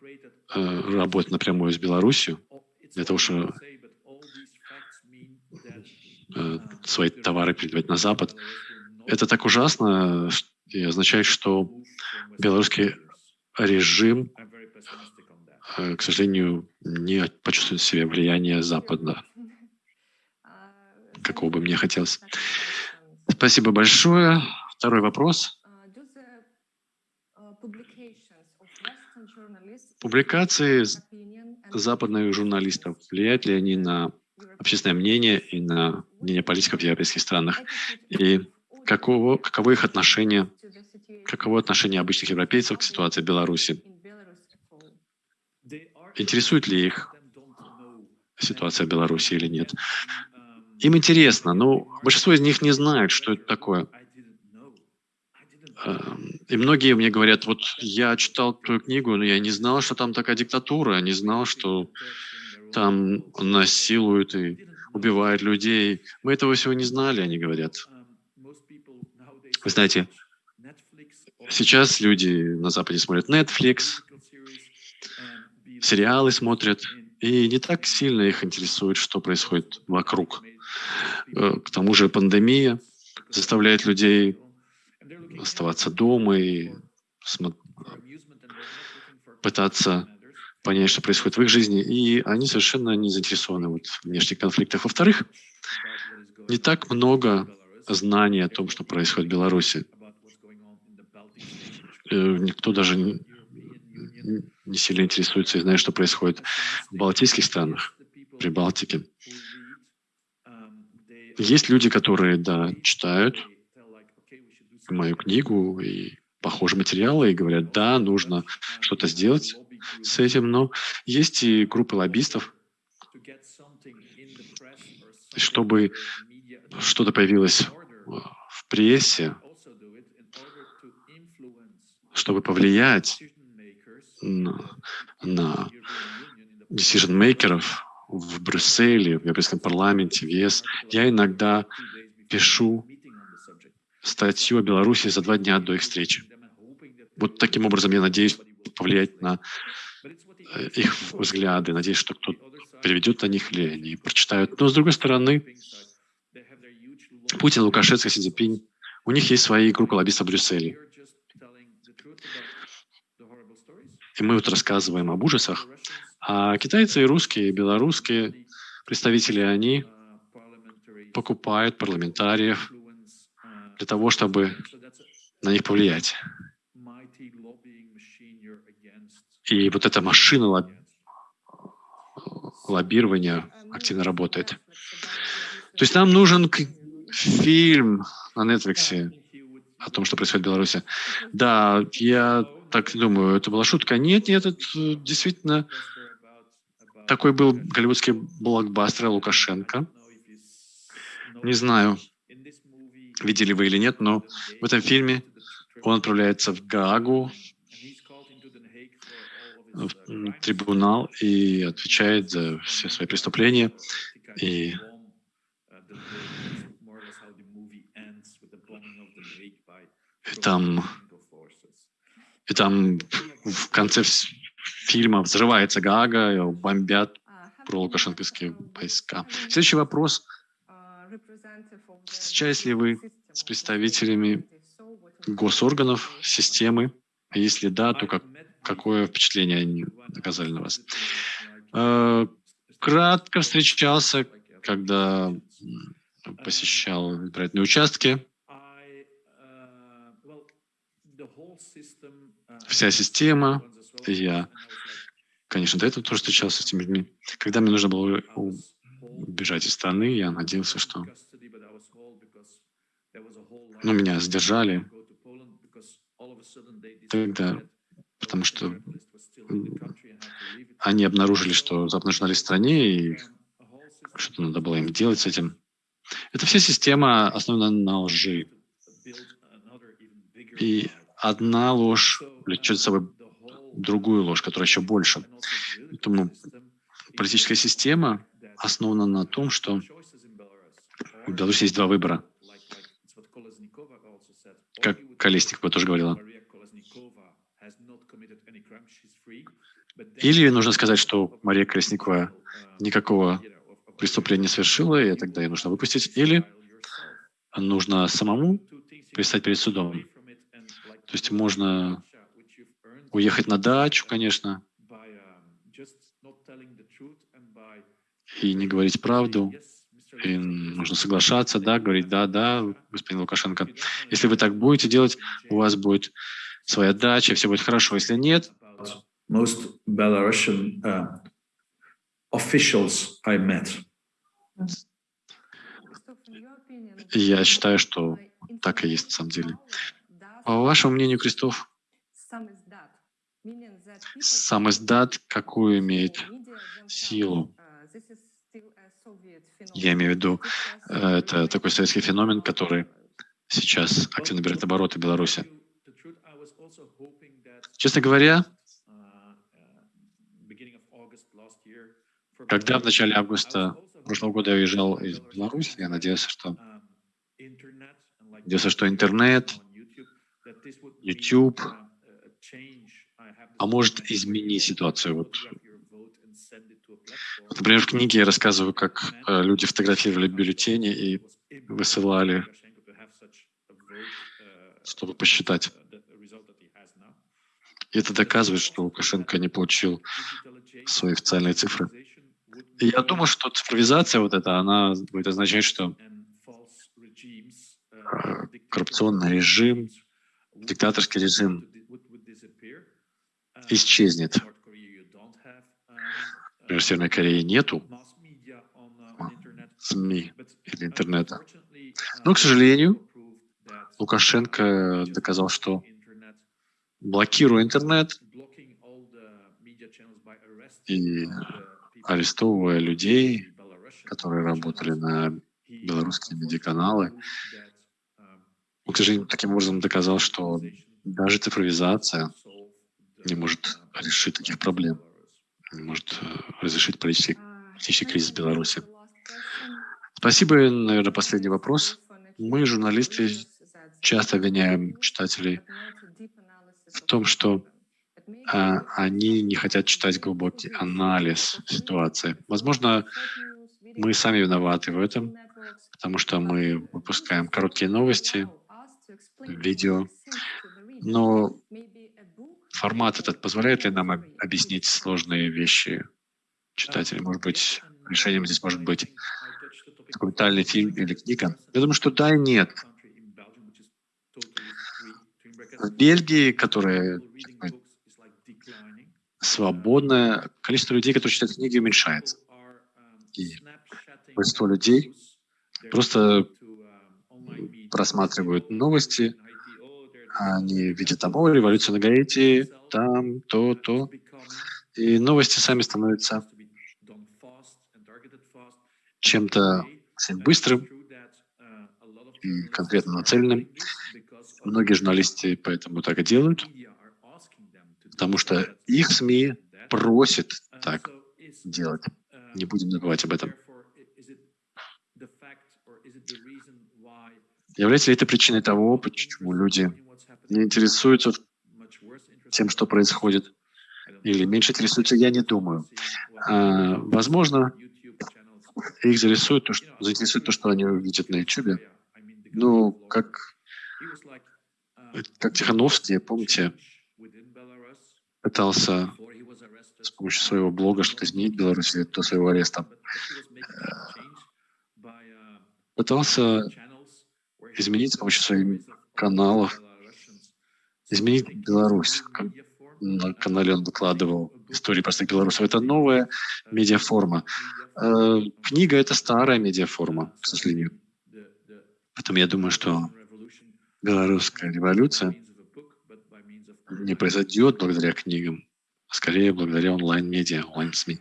D: а, работает напрямую с Беларусью для того, чтобы свои товары передавать на Запад. Это так ужасно и означает, что белорусский режим, к сожалению, не почувствует в себе влияние Запада, какого бы мне хотелось. Спасибо большое. Второй вопрос. Публикации западных журналистов, влияют ли они на общественное мнение и на мнение политиков в европейских странах? И каково, каково их отношение, каково отношение обычных европейцев к ситуации в Беларуси? Интересует ли их ситуация в Беларуси или нет? Им интересно, но большинство из них не знают, что это такое. И многие мне говорят, вот я читал твою книгу, но я не знал, что там такая диктатура, не знал, что там насилуют и убивают людей. Мы этого всего не знали, они говорят. Вы знаете, сейчас люди на Западе смотрят Netflix, сериалы смотрят, и не так сильно их интересует, что происходит вокруг. Э, к тому же пандемия заставляет людей оставаться дома и пытаться понять, что происходит в их жизни, и они совершенно не заинтересованы вот в внешних конфликтах. Во-вторых, не так много знаний о том, что происходит в Беларуси. Э, никто даже не сильно интересуется и знает, что происходит в балтийских странах, при Балтике. Есть люди, которые, да, читают, мою книгу и похожие материалы и говорят, да, нужно что-то сделать с этим, но есть и группы лоббистов, чтобы что-то появилось в прессе, чтобы повлиять на, на decision-мейкеров в Брюсселе, в Европейском парламенте, в ЕС. Я иногда пишу статью о Беларуси за два дня до их встречи. Вот таким образом я надеюсь повлиять на э, их взгляды, надеюсь, что кто-то переведет о них или они прочитают. Но, с другой стороны, Путин, Лукашенко, Си у них есть свои группы лоббистов в Брюсселе. И мы вот рассказываем об ужасах. А китайцы и русские, и белорусские представители, они покупают парламентариев, для того, чтобы на них повлиять. И вот эта машина лоб... лоббирования активно работает. То есть нам нужен фильм на Netflix о том, что происходит в Беларуси. Да, я так думаю, это была шутка. Нет, нет, это действительно такой был голливудский блокбастер Лукашенко. Не знаю, видели вы или нет, но в этом фильме он отправляется в Гаагу, в трибунал и отвечает за все свои преступления. И там И там в конце фильма взрывается Гага, бомбят про лукашенковские войска. Следующий вопрос. Встречались ли вы с представителями госорганов, системы? А если да, то как, какое впечатление они оказали на вас? Э, кратко встречался, когда посещал избирательные участки. Вся система, я, конечно, до этого тоже встречался с этими людьми. Когда мне нужно было убежать из страны, я надеялся, что ну, меня задержали тогда, потому что они обнаружили, что западные в стране, и что-то надо было им делать с этим. Это вся система основана на лжи. И одна ложь влечет за собой другую ложь, которая еще больше. Поэтому политическая система основана на том, что в Беларуси есть два выбора. Как Колесникова тоже говорила. Или нужно сказать, что Мария Колесникова никакого преступление совершила, и тогда ее нужно выпустить, или нужно самому пристать перед судом. То есть можно уехать на дачу, конечно, и не говорить правду, и нужно соглашаться, да, говорить «да, да, господин Лукашенко». Если вы так будете делать, у вас будет своя дача, все будет хорошо. Если нет...
B: Most Belarusian uh, officials I met
D: я считаю, что так и есть на самом деле. По вашему мнению, Крестов, сам издат какую имеет силу? Я имею в виду, это такой советский феномен, который сейчас активно берет обороты в Беларуси. Честно говоря, когда в начале августа прошлого года я уезжал из Беларуси, я надеялся, что, надеялся, что интернет, YouTube а может изменить ситуацию. Вот. Например, в книге я рассказываю, как э, люди фотографировали бюллетени и высылали, чтобы посчитать. И это доказывает, что Лукашенко не получил свои официальные цифры. И я думаю, что цифровизация вот эта, она будет означать, что э, коррупционный режим, диктаторский режим исчезнет. Например, в Северной Корее нету СМИ или интернета. Но, к сожалению, Лукашенко доказал, что блокируя интернет и арестовывая людей, которые работали на белорусские медиаканалы. Он, к сожалению, таким образом доказал, что даже цифровизация не может решить таких проблем, может э, разрешить политический, политический кризис в Беларуси. Спасибо. Наверное, последний вопрос. Мы, журналисты, часто обвиняем читателей в том, что а, они не хотят читать глубокий анализ ситуации. Возможно, мы сами виноваты в этом, потому что мы выпускаем короткие новости, видео, но формат этот позволяет ли нам объяснить сложные вещи читателям? Может быть, решением здесь может быть документальный фильм или книга? Я думаю, что да и нет. В Бельгии, которая свободное количество людей, которые читают книги, уменьшается. И большинство людей просто просматривают новости, они видят там, о, революция на Гаити, там, то, то. И новости сами становятся чем-то быстрым и конкретно нацеленным. Многие журналисты поэтому так и делают потому что их СМИ просят так делать. Не будем забывать об этом. Является ли это причиной того, почему люди не интересуются тем, что происходит, или меньше интересуются, я не думаю. А, возможно, их заинтересует то, что, заинтересует то, что они увидят на YouTube. Ну, как, как Тихановский, помните, пытался с помощью своего блога что-то изменить в Беларуси до своего ареста. Пытался изменить с помощью своих каналов, изменить Беларусь. На канале он выкладывал истории простых белорусов. Это новая медиаформа. Э, книга — это старая медиаформа, к сожалению. Поэтому я думаю, что белорусская революция не произойдет благодаря книгам, а скорее благодаря онлайн-медиа, онлайн-СМИ.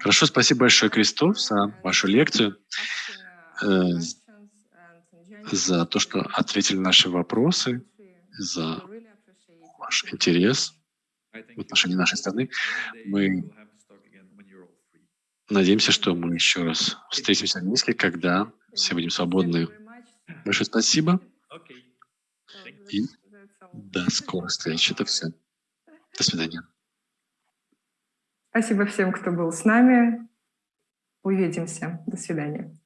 D: Хорошо, спасибо большое, Кристоф, за вашу лекцию, э, за то, что ответили на наши вопросы, за ваш интерес в отношении нашей страны. Мы надеемся, что мы еще раз встретимся в Минске, когда все будем свободны. Большое спасибо. И до скорой встречи. Это все. До свидания.
A: Спасибо всем, кто был с нами. Увидимся. До свидания.